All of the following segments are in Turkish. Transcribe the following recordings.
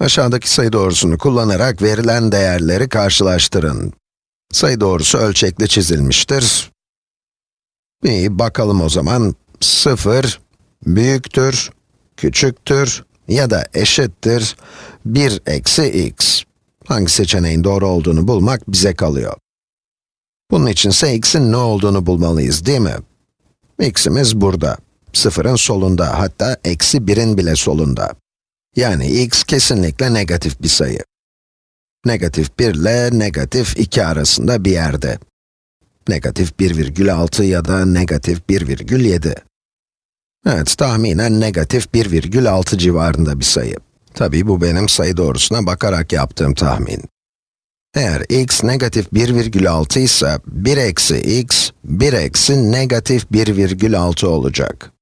Aşağıdaki sayı doğrusunu kullanarak verilen değerleri karşılaştırın. Sayı doğrusu ölçekli çizilmiştir. İyi, bakalım o zaman. 0, büyüktür, küçüktür ya da eşittir 1 eksi x. Hangi seçeneğin doğru olduğunu bulmak bize kalıyor. Bunun içinse x'in ne olduğunu bulmalıyız, değil mi? x'imiz burada. Sıfırın solunda, hatta eksi 1'in bile solunda. Yani x kesinlikle negatif bir sayı. Negatif 1 ile negatif 2 arasında bir yerde. Negatif 1,6 ya da negatif 1,7. Evet, tahminen negatif 1,6 civarında bir sayı. Tabii bu benim sayı doğrusuna bakarak yaptığım tahmin. Eğer x negatif 1,6 ise 1 eksi x, 1 eksi negatif 1,6 olacak.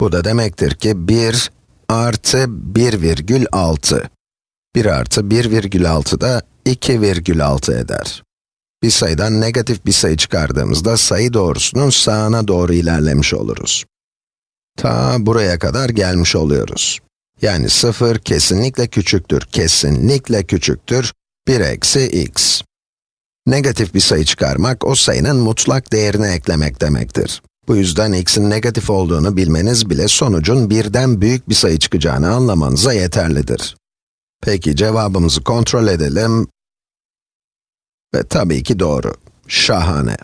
Bu da demektir ki 1 artı 1,6. 1 artı 1,6 da 2,6 eder. Bir sayıdan negatif bir sayı çıkardığımızda sayı doğrusunun sağına doğru ilerlemiş oluruz. Ta buraya kadar gelmiş oluyoruz. Yani 0 kesinlikle küçüktür, kesinlikle küçüktür 1 eksi x. Negatif bir sayı çıkarmak, o sayının mutlak değerini eklemek demektir. Bu yüzden x'in negatif olduğunu bilmeniz bile sonucun birden büyük bir sayı çıkacağını anlamanıza yeterlidir. Peki cevabımızı kontrol edelim. Ve tabii ki doğru. Şahane.